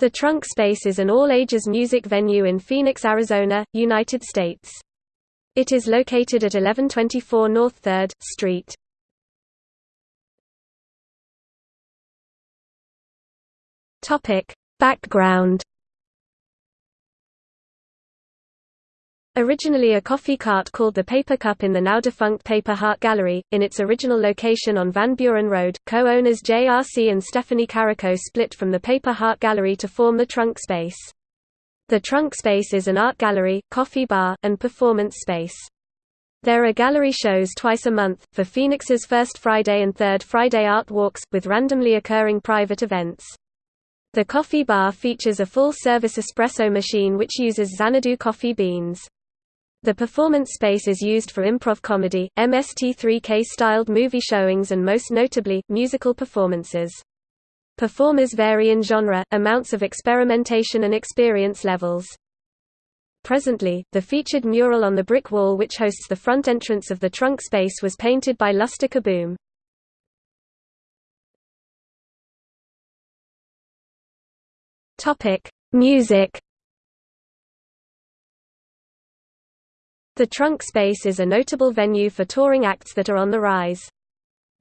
The Trunk Space is an all-ages music venue in Phoenix, Arizona, United States. It is located at 1124 North 3rd Street. Topic: Background Originally a coffee cart called the Paper Cup in the now-defunct Paper Heart Gallery, in its original location on Van Buren Road, co-owners J.R.C. and Stephanie Carrico split from the Paper Heart Gallery to form the Trunk Space. The Trunk Space is an art gallery, coffee bar, and performance space. There are gallery shows twice a month, for Phoenix's First Friday and Third Friday art walks, with randomly occurring private events. The coffee bar features a full-service espresso machine which uses Xanadu coffee beans. The performance space is used for improv comedy, MST3K-styled movie showings and most notably, musical performances. Performers vary in genre, amounts of experimentation and experience levels. Presently, the featured mural on the brick wall which hosts the front entrance of the trunk space was painted by Luster Kaboom. Music The Trunk Space is a notable venue for touring acts that are on the rise.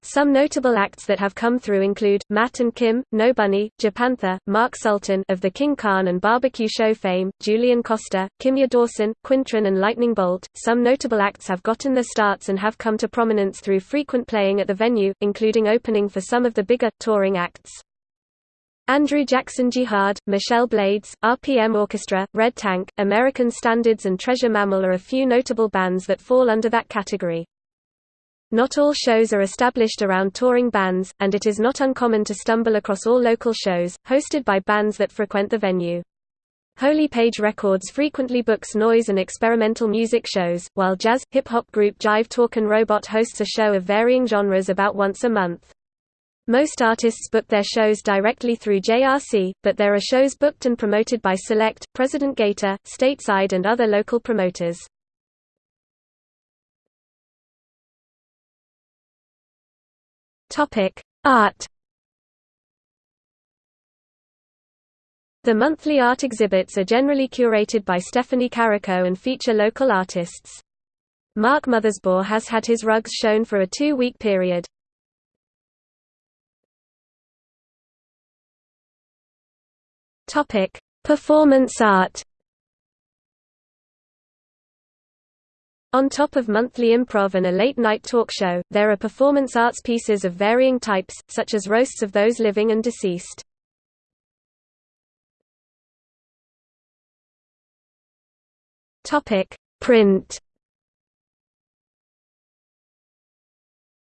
Some notable acts that have come through include, Matt and Kim, No Bunny, Japanther, Mark Sultan of the King Khan and Barbecue Show fame, Julian Koster, Kimya Dawson, Quintron and Lightning Bolt. Some notable acts have gotten their starts and have come to prominence through frequent playing at the venue, including opening for some of the bigger, touring acts. Andrew Jackson Jihad, Michelle Blades, RPM Orchestra, Red Tank, American Standards and Treasure Mammal are a few notable bands that fall under that category. Not all shows are established around touring bands, and it is not uncommon to stumble across all local shows, hosted by bands that frequent the venue. Holy Page Records frequently books noise and experimental music shows, while jazz, hip-hop group Jive Talkin' Robot hosts a show of varying genres about once a month. Most artists book their shows directly through JRC, but there are shows booked and promoted by Select, President Gator, Stateside and other local promoters. Art The monthly art exhibits are generally curated by Stephanie Carrico and feature local artists. Mark Mothersbaugh has had his rugs shown for a two-week period. Topic: Performance art. On top of monthly improv and a late-night talk show, there are performance arts pieces of varying types, such as roasts of those living and deceased. Print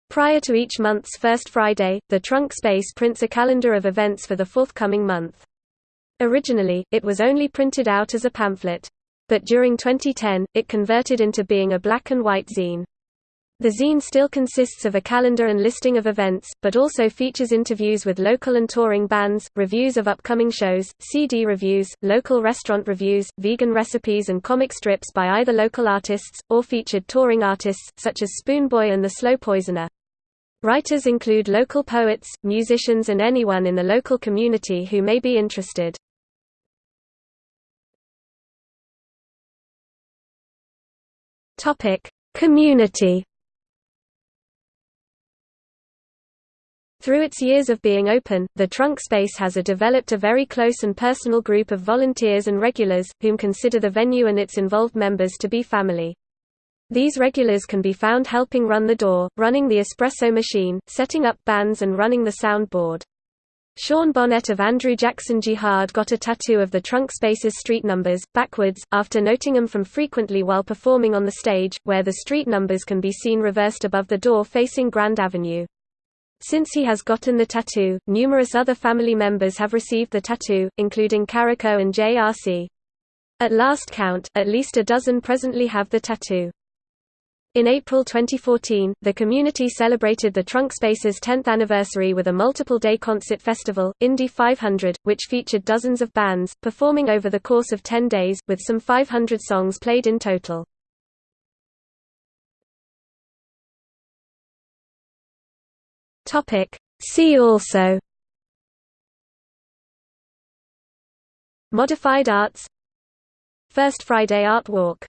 Prior to each month's first Friday, the Trunk Space prints a calendar of events for the forthcoming month. Originally, it was only printed out as a pamphlet. But during 2010, it converted into being a black and white zine. The zine still consists of a calendar and listing of events, but also features interviews with local and touring bands, reviews of upcoming shows, CD reviews, local restaurant reviews, vegan recipes and comic strips by either local artists, or featured touring artists, such as Spoonboy and the Slow Poisoner. Writers include local poets, musicians and anyone in the local community who may be interested. Topic: Community. Through its years of being open, the trunk space has a developed a very close and personal group of volunteers and regulars, whom consider the venue and its involved members to be family. These regulars can be found helping run the door, running the espresso machine, setting up bands and running the sound board. Sean Bonnette of Andrew Jackson Jihad got a tattoo of the trunk space's street numbers, backwards, after noting them from frequently while performing on the stage, where the street numbers can be seen reversed above the door facing Grand Avenue. Since he has gotten the tattoo, numerous other family members have received the tattoo, including Carrico and JRC. At last count, at least a dozen presently have the tattoo. In April 2014, the community celebrated the Trunk Space's 10th anniversary with a multiple-day concert festival, Indy 500, which featured dozens of bands, performing over the course of 10 days, with some 500 songs played in total. See also Modified Arts First Friday Art Walk